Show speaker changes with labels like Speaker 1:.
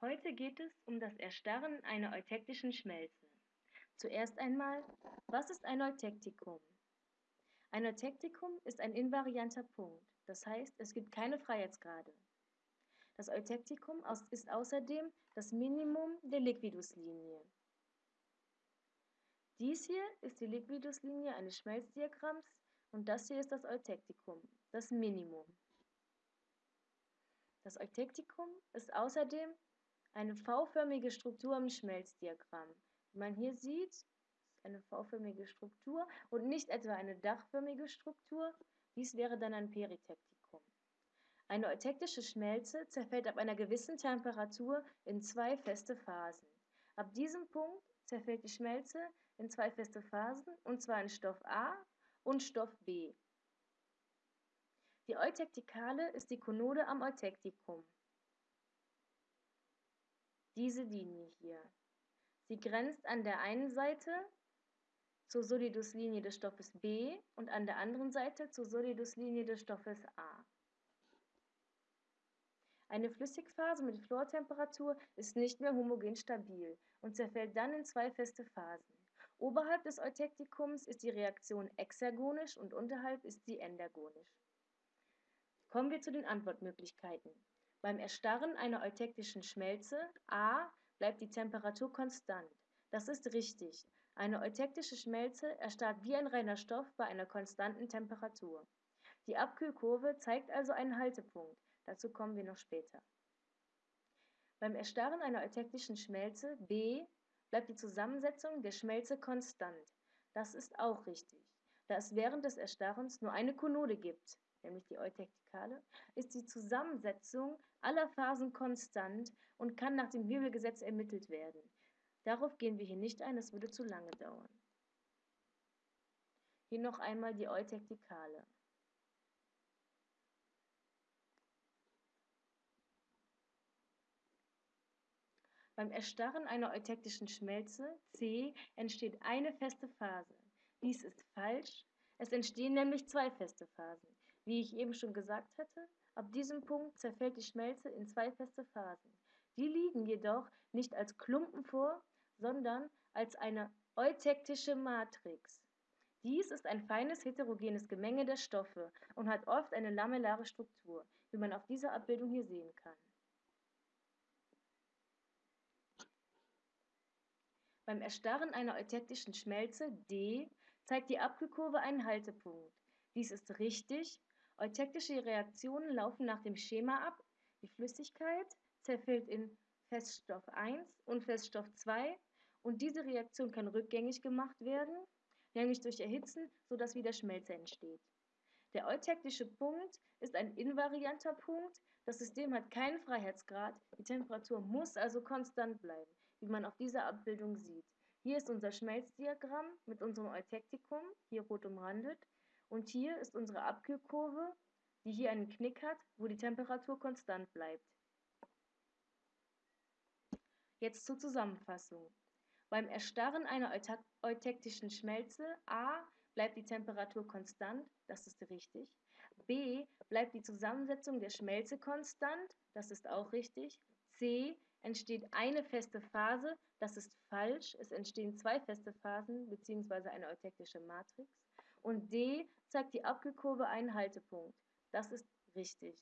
Speaker 1: Heute geht es um das Erstarren einer eutektischen Schmelze. Zuerst einmal, was ist ein Eutektikum? Ein Eutektikum ist ein invarianter Punkt, das heißt, es gibt keine Freiheitsgrade. Das Eutektikum ist außerdem das Minimum der Liquiduslinie. Dies hier ist die Liquiduslinie eines Schmelzdiagramms und das hier ist das Eutektikum, das Minimum. Das Eutektikum ist außerdem eine V-förmige Struktur im Schmelzdiagramm. Wie man hier sieht, ist eine V-förmige Struktur und nicht etwa eine dachförmige Struktur. Dies wäre dann ein Peritektikum. Eine eutektische Schmelze zerfällt ab einer gewissen Temperatur in zwei feste Phasen. Ab diesem Punkt zerfällt die Schmelze in zwei feste Phasen, und zwar in Stoff A und Stoff B. Die Eutektikale ist die Konode am Eutektikum diese Linie hier. Sie grenzt an der einen Seite zur Soliduslinie des Stoffes B und an der anderen Seite zur Soliduslinie des Stoffes A. Eine Flüssigphase mit Fluortemperatur ist nicht mehr homogen stabil und zerfällt dann in zwei feste Phasen. Oberhalb des Eutektikums ist die Reaktion exergonisch und unterhalb ist sie endergonisch. Kommen wir zu den Antwortmöglichkeiten. Beim Erstarren einer eutektischen Schmelze A bleibt die Temperatur konstant. Das ist richtig. Eine eutektische Schmelze erstarrt wie ein reiner Stoff bei einer konstanten Temperatur. Die Abkühlkurve zeigt also einen Haltepunkt. Dazu kommen wir noch später. Beim Erstarren einer eutektischen Schmelze B bleibt die Zusammensetzung der Schmelze konstant. Das ist auch richtig, da es während des Erstarrens nur eine Konode gibt nämlich die Eutektikale, ist die Zusammensetzung aller Phasen konstant und kann nach dem Wirbelgesetz ermittelt werden. Darauf gehen wir hier nicht ein, das würde zu lange dauern. Hier noch einmal die Eutektikale. Beim Erstarren einer eutektischen Schmelze C entsteht eine feste Phase. Dies ist falsch, es entstehen nämlich zwei feste Phasen. Wie ich eben schon gesagt hatte, ab diesem Punkt zerfällt die Schmelze in zwei feste Phasen. Die liegen jedoch nicht als Klumpen vor, sondern als eine eutektische Matrix. Dies ist ein feines heterogenes Gemenge der Stoffe und hat oft eine lamellare Struktur, wie man auf dieser Abbildung hier sehen kann. Beim Erstarren einer eutektischen Schmelze D zeigt die Abkühlkurve einen Haltepunkt. Dies ist richtig, Eutektische Reaktionen laufen nach dem Schema ab. Die Flüssigkeit zerfällt in Feststoff 1 und Feststoff 2 und diese Reaktion kann rückgängig gemacht werden, nämlich durch Erhitzen, sodass wieder Schmelze entsteht. Der eutektische Punkt ist ein invarianter Punkt. Das System hat keinen Freiheitsgrad. Die Temperatur muss also konstant bleiben, wie man auf dieser Abbildung sieht. Hier ist unser Schmelzdiagramm mit unserem Eutektikum, hier rot umrandet. Und hier ist unsere Abkühlkurve, die hier einen Knick hat, wo die Temperatur konstant bleibt. Jetzt zur Zusammenfassung. Beim Erstarren einer eutektischen Schmelze A bleibt die Temperatur konstant, das ist richtig. B bleibt die Zusammensetzung der Schmelze konstant, das ist auch richtig. C entsteht eine feste Phase, das ist falsch. Es entstehen zwei feste Phasen bzw. eine eutektische Matrix und D zeigt die Abkühlkurve einen Haltepunkt. Das ist richtig.